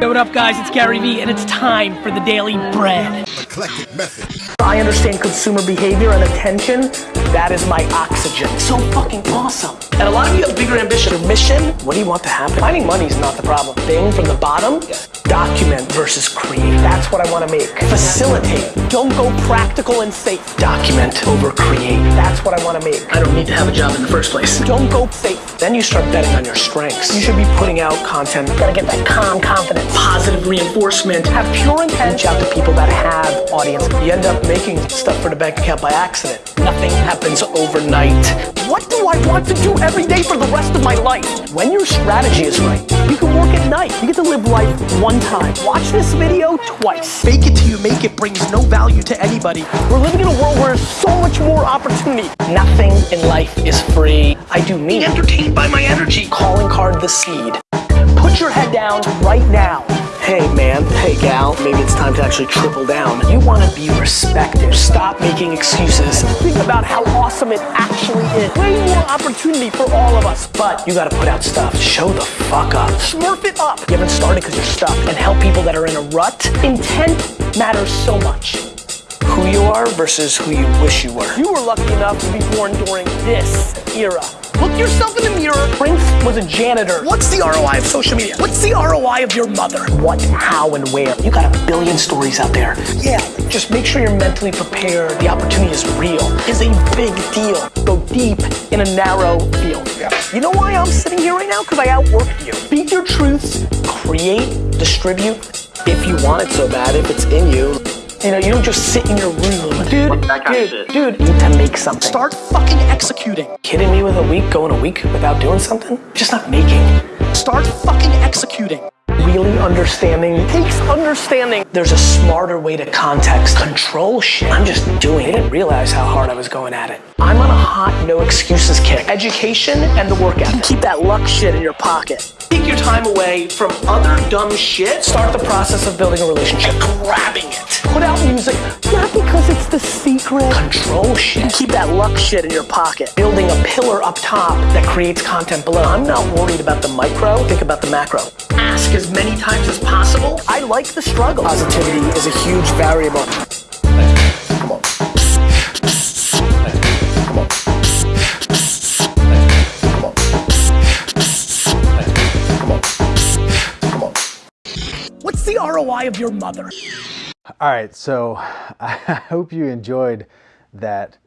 Yo, what up guys, it's Gary Vee and it's time for the Daily Bread. Eclectic method. I understand consumer behavior and attention. That is my oxygen. So fucking awesome. And a lot of you have bigger ambition. Your mission, what do you want to happen? Finding money is not the problem. Thing from the bottom, document versus create. That's what I want to make. Facilitate. Don't go practical and safe. Document over create. That's what I want to make. I don't need to have a job in the first place. Don't go safe. Then you start betting on your strengths. You should be putting out content. Gotta get that calm confidence. Positive reinforcement. Have pure intent. Reach out to people that have audience. You end up making stuff for the bank account by accident. Nothing happens overnight. What do I want to do every day for the rest of my life? When your strategy is right, you can work at night. You get to live life one time. Watch this video twice. Fake it till you make it brings no value to anybody. We're living in a world where there's so much more opportunity. Nothing in life is free. I do me. Entertained by my energy. Calling card the seed. Put your head down right now. Hey man, hey gal, maybe it's time to actually triple down. You want to be respected. Stop making excuses. Think about how awesome it actually is. Way more opportunity for all of us. But you gotta put out stuff. Show the fuck up. Smurf it up. You haven't started because you're stuck. And help people that are in a rut. Intent matters so much who you are versus who you wish you were. You were lucky enough to be born during this era. Look yourself in the mirror. Prince was a janitor. What's the ROI of social media? What's the ROI of your mother? What, how, and where? You got a billion stories out there. Yeah, just make sure you're mentally prepared. The opportunity is real. Is a big deal. Go deep in a narrow field. Yeah. You know why I'm sitting here right now? Because I outworked you. Speak your truths, create, distribute. If you want it so bad, if it's in you, you know, you don't just sit in your room. Dude, dude, dude, you need to make something. Start fucking executing. Kidding me with a week, going a week without doing something? Just not making. Start fucking executing. Really understanding takes understanding. There's a smarter way to context. Control shit. I'm just doing it. I didn't realize how hard I was going at it. I'm on a hot no excuses kick. Education and the workout. Keep that luck shit in your pocket. Take your time away from other dumb shit. Start the process of building a relationship. Grabbing it. Put out music, not because it's the secret. Control shit. Keep that luck shit in your pocket. Building a pillar up top that creates content below. I'm not worried about the micro, think about the macro. Ask as many times as possible. I like the struggle. Positivity is a huge variable. Come. Come on. Come on. Come on. Come on. What's the ROI of your mother? All right, so I hope you enjoyed that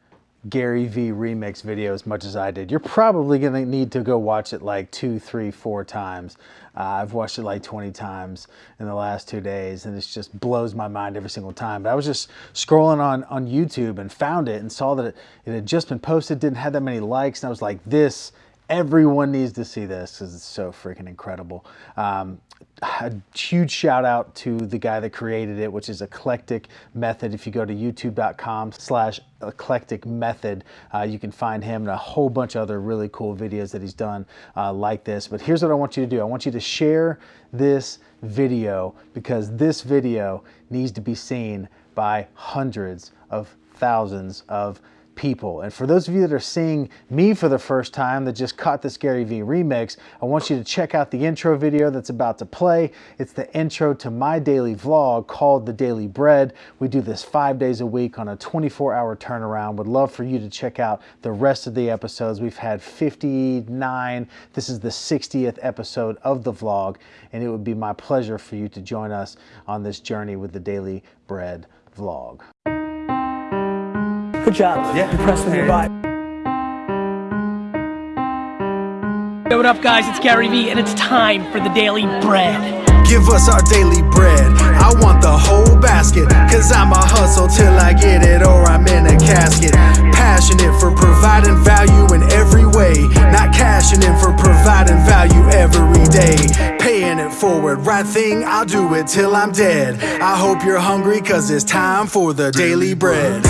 Gary Vee remix video as much as I did. You're probably gonna need to go watch it like two, three, four times. Uh, I've watched it like 20 times in the last two days and it just blows my mind every single time. But I was just scrolling on, on YouTube and found it and saw that it, it had just been posted, didn't have that many likes. And I was like, this, everyone needs to see this because it's so freaking incredible. Um, a huge shout out to the guy that created it, which is Eclectic Method. If you go to youtube.com slash eclectic method, uh, you can find him and a whole bunch of other really cool videos that he's done uh, like this. But here's what I want you to do. I want you to share this video because this video needs to be seen by hundreds of thousands of people. And for those of you that are seeing me for the first time that just caught this Gary Vee remix, I want you to check out the intro video that's about to play. It's the intro to my daily vlog called The Daily Bread. We do this five days a week on a 24 hour turnaround. Would love for you to check out the rest of the episodes. We've had 59. This is the 60th episode of the vlog, and it would be my pleasure for you to join us on this journey with the Daily Bread vlog. Good job. Yeah. Impressed with your vibe. Yo, what up guys, it's Gary Vee and it's time for the Daily Bread. Give us our daily bread. I want the whole basket. Cause I'm a hustle till I get it or I'm in a casket. Passionate for providing value in every way. Not cashing in for providing value every day. Paying it forward. Right thing, I'll do it till I'm dead. I hope you're hungry cause it's time for the daily bread.